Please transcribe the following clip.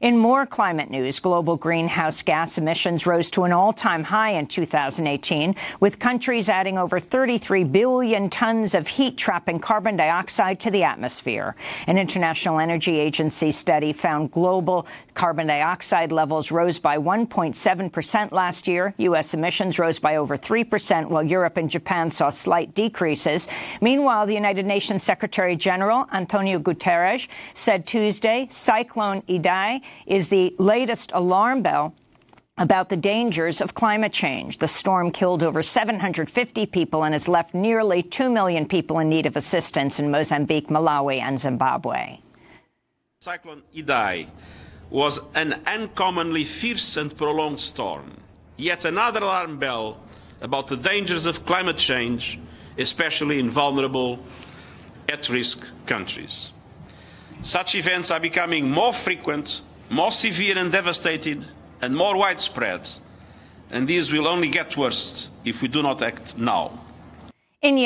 In more climate news, global greenhouse gas emissions rose to an all-time high in 2018, with countries adding over 33 billion tons of heat-trapping carbon dioxide to the atmosphere. An International Energy Agency study found global carbon dioxide levels rose by 1.7 percent last year. U.S. emissions rose by over 3 percent, while Europe and Japan saw slight decreases. Meanwhile, the United Nations Secretary-General, Antonio Guterres, said Tuesday Cyclone Idai is the latest alarm bell about the dangers of climate change. The storm killed over 750 people and has left nearly 2 million people in need of assistance in Mozambique, Malawi and Zimbabwe. Cyclone Idai was an uncommonly fierce and prolonged storm. Yet another alarm bell about the dangers of climate change, especially in vulnerable, at-risk countries. Such events are becoming more frequent, more severe and devastating, and more widespread. And these will only get worse if we do not act now. In